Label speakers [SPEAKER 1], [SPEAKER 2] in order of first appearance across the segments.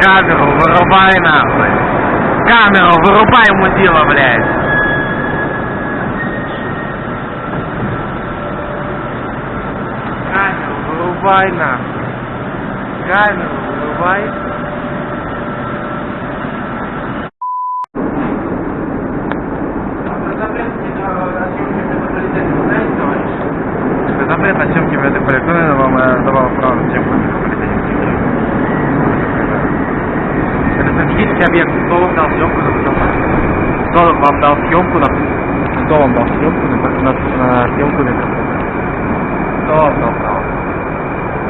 [SPEAKER 1] Камеру вырубай нахуй. Камеру вырубай, мудила, блядь. Камеру вырубай нахуй. Камеру вырубай. Запрет на съемки метрополитена вам э, давал право съемку метрополитена. Стратегический объект. Кто вам дал съемку на? Кто вам дал съемку на Кто вам дал съемку на, на, на съемку метрополитена? Кто вам дал право?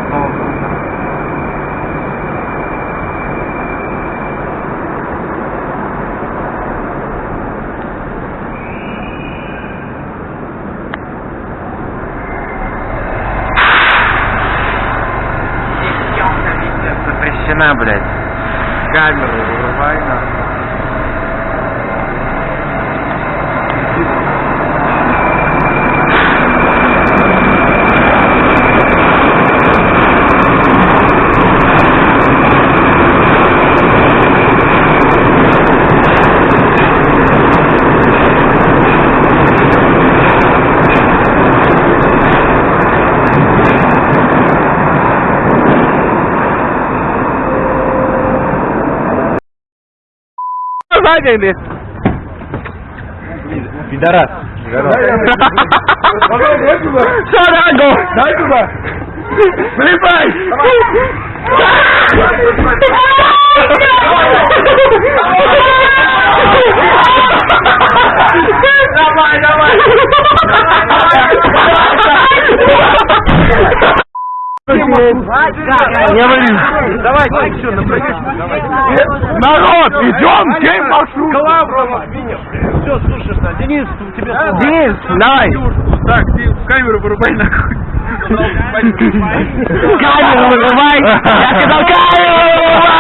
[SPEAKER 1] Кто вам дал право? Съемка видео запрещена, блядь. Камеру вырубай нахуй.
[SPEAKER 2] Сзади,
[SPEAKER 1] Пидорас.
[SPEAKER 2] Шарагу! Дай туда! Слепай! Давай, давай! Не вали!
[SPEAKER 1] Давайте, еще
[SPEAKER 2] Народ, идем, день маршрут!
[SPEAKER 1] Все, слушай, Денис, у тебя
[SPEAKER 2] Денис, давай!
[SPEAKER 1] Так, ты камеру вырубай нахуй.
[SPEAKER 2] Камеру вырубай! Я сказал камеру вырубай!